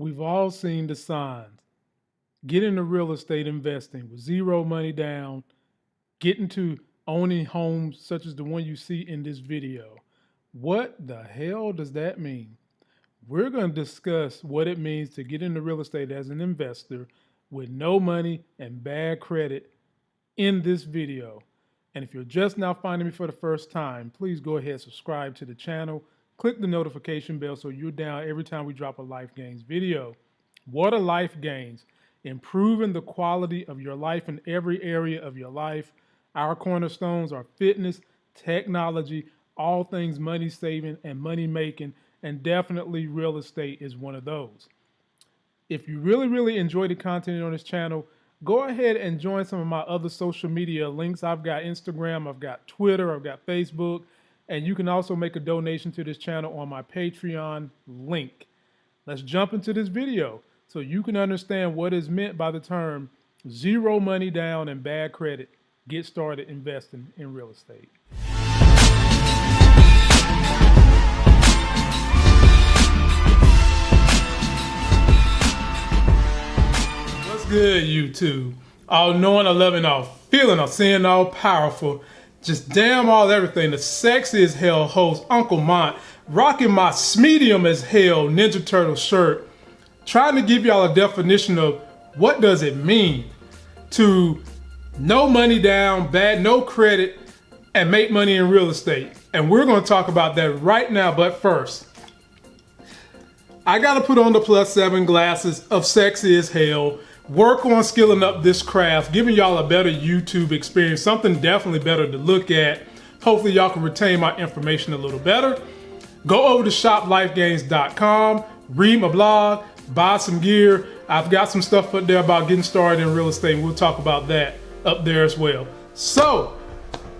We've all seen the signs. Get into real estate investing with zero money down, get into owning homes such as the one you see in this video. What the hell does that mean? We're going to discuss what it means to get into real estate as an investor with no money and bad credit in this video. And if you're just now finding me for the first time, please go ahead and subscribe to the channel Click the notification bell so you're down every time we drop a Life Gains video. What are Life Gains? Improving the quality of your life in every area of your life. Our cornerstones are fitness, technology, all things money saving and money making, and definitely real estate is one of those. If you really, really enjoy the content on this channel, go ahead and join some of my other social media links. I've got Instagram, I've got Twitter, I've got Facebook, and you can also make a donation to this channel on my Patreon link. Let's jump into this video so you can understand what is meant by the term zero money down and bad credit. Get started investing in real estate. What's good, YouTube? All knowing, all loving, all feeling, all seeing, all powerful just damn all everything. The sexy as hell host, Uncle Mont, rocking my medium as hell Ninja Turtle shirt, trying to give y'all a definition of what does it mean to no money down, bad, no credit, and make money in real estate. And we're gonna talk about that right now, but first, I gotta put on the plus seven glasses of sexy as hell work on skilling up this craft, giving y'all a better YouTube experience, something definitely better to look at. Hopefully y'all can retain my information a little better. Go over to shoplifegains.com, read my blog, buy some gear. I've got some stuff up there about getting started in real estate. We'll talk about that up there as well. So,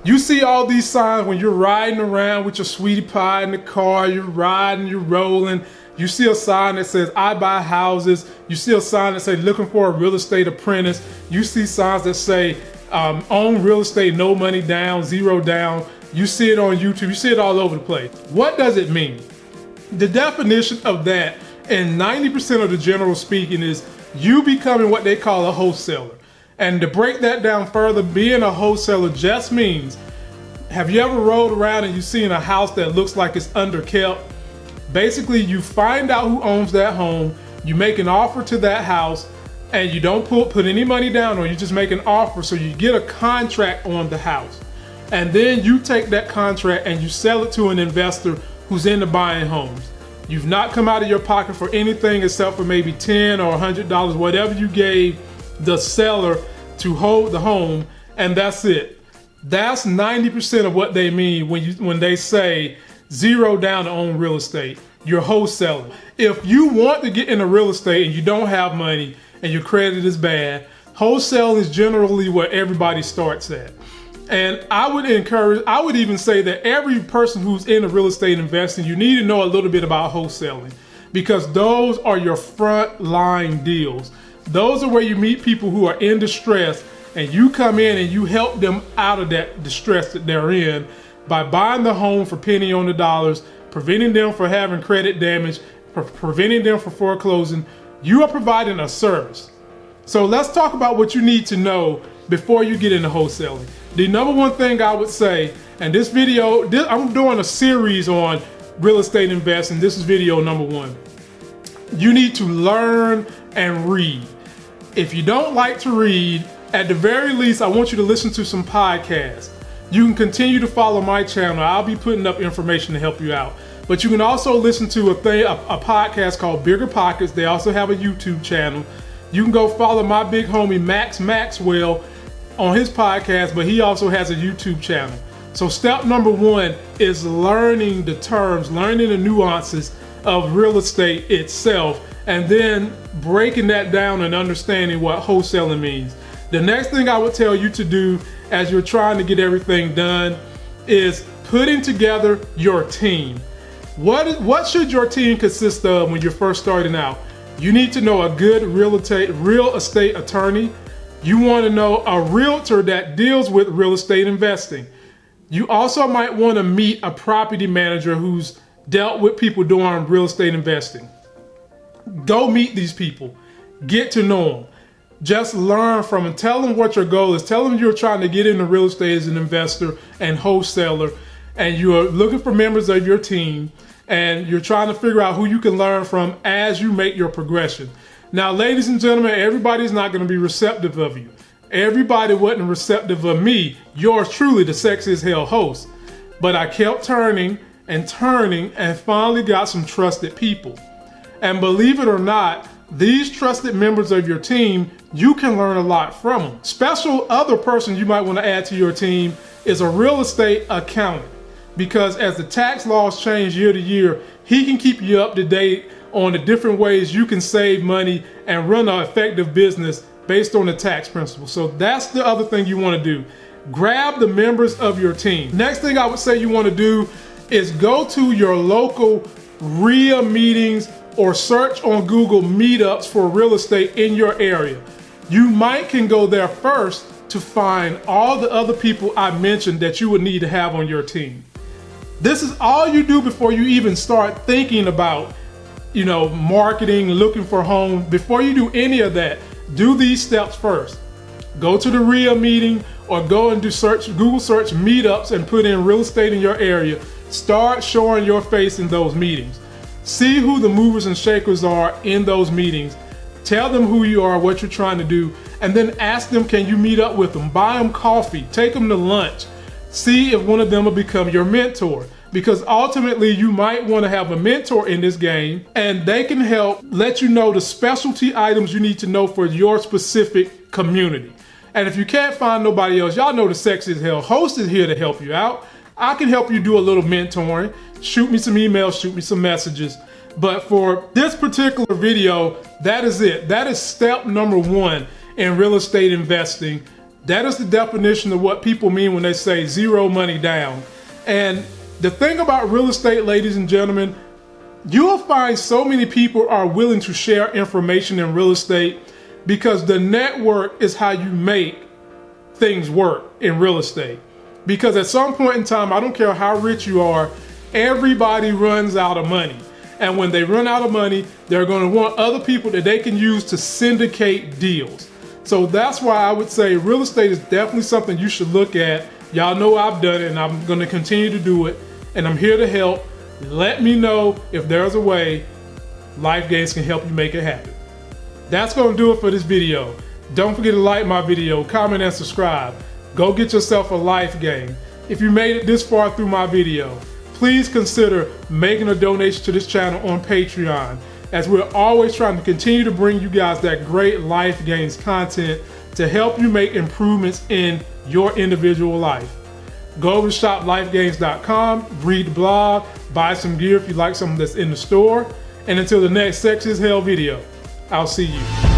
you see all these signs when you're riding around with your sweetie pie in the car, you're riding, you're rolling, you see a sign that says, I buy houses. You see a sign that says, looking for a real estate apprentice. You see signs that say, um, own real estate, no money down, zero down. You see it on YouTube. You see it all over the place. What does it mean? The definition of that, and 90% of the general speaking, is you becoming what they call a wholesaler. And to break that down further, being a wholesaler just means, have you ever rode around and you seen a house that looks like it's underkept? Basically, you find out who owns that home, you make an offer to that house, and you don't put, put any money down or you just make an offer so you get a contract on the house. And then you take that contract and you sell it to an investor who's into buying homes. You've not come out of your pocket for anything except for maybe 10 or $100, whatever you gave the seller to hold the home, and that's it. That's 90% of what they mean when you when they say zero down to own real estate. You're wholesaling. If you want to get into real estate and you don't have money and your credit is bad, wholesale is generally where everybody starts at. And I would encourage, I would even say that every person who's in real estate investing, you need to know a little bit about wholesaling because those are your front line deals. Those are where you meet people who are in distress and you come in and you help them out of that distress that they're in by buying the home for penny on the dollars, preventing them from having credit damage, pre preventing them from foreclosing, you are providing a service. So let's talk about what you need to know before you get into wholesaling. The number one thing I would say, and this video, this, I'm doing a series on real estate investing. This is video number one. You need to learn and read. If you don't like to read, at the very least, I want you to listen to some podcasts. You can continue to follow my channel. I'll be putting up information to help you out. But you can also listen to a thing, a, a podcast called Bigger Pockets. They also have a YouTube channel. You can go follow my big homie Max Maxwell on his podcast, but he also has a YouTube channel. So step number one is learning the terms, learning the nuances of real estate itself, and then breaking that down and understanding what wholesaling means. The next thing I would tell you to do as you're trying to get everything done is putting together your team. What, what should your team consist of when you're first starting out? You need to know a good real estate, real estate attorney. You want to know a realtor that deals with real estate investing. You also might want to meet a property manager who's dealt with people doing real estate investing. Go meet these people. Get to know them. Just learn from them. Tell them what your goal is. Tell them you're trying to get into real estate as an investor and wholesaler and you're looking for members of your team and you're trying to figure out who you can learn from as you make your progression. Now, ladies and gentlemen, everybody's not going to be receptive of you. Everybody wasn't receptive of me, yours truly, the Sexy as Hell host. But I kept turning and turning and finally got some trusted people. And believe it or not, these trusted members of your team, you can learn a lot from them. Special other person you might want to add to your team is a real estate accountant because as the tax laws change year to year, he can keep you up to date on the different ways you can save money and run an effective business based on the tax principles. So that's the other thing you want to do. Grab the members of your team. Next thing I would say you want to do is go to your local REIA meetings or search on Google meetups for real estate in your area. You might can go there first to find all the other people I mentioned that you would need to have on your team. This is all you do before you even start thinking about, you know, marketing, looking for home. Before you do any of that, do these steps first. Go to the REIA meeting or go and do search, Google search meetups and put in real estate in your area. Start showing your face in those meetings. See who the movers and shakers are in those meetings. Tell them who you are, what you're trying to do, and then ask them, can you meet up with them? Buy them coffee, take them to lunch, See if one of them will become your mentor because ultimately you might want to have a mentor in this game and they can help let you know the specialty items you need to know for your specific community. And if you can't find nobody else, y'all know the Sexy as Hell host is here to help you out. I can help you do a little mentoring. Shoot me some emails, shoot me some messages. But for this particular video, that is it. That is step number one in real estate investing that is the definition of what people mean when they say zero money down. And the thing about real estate, ladies and gentlemen, you will find so many people are willing to share information in real estate because the network is how you make things work in real estate. Because at some point in time, I don't care how rich you are, everybody runs out of money. And when they run out of money, they're going to want other people that they can use to syndicate deals. So that's why I would say real estate is definitely something you should look at. Y'all know I've done it and I'm gonna continue to do it. And I'm here to help. Let me know if there's a way Life Gains can help you make it happen. That's gonna do it for this video. Don't forget to like my video, comment and subscribe. Go get yourself a life game. If you made it this far through my video, please consider making a donation to this channel on Patreon as we're always trying to continue to bring you guys that great life gains content to help you make improvements in your individual life. Go over to shoplifegains.com, read the blog, buy some gear if you like something that's in the store. And until the next Sex is Hell video, I'll see you.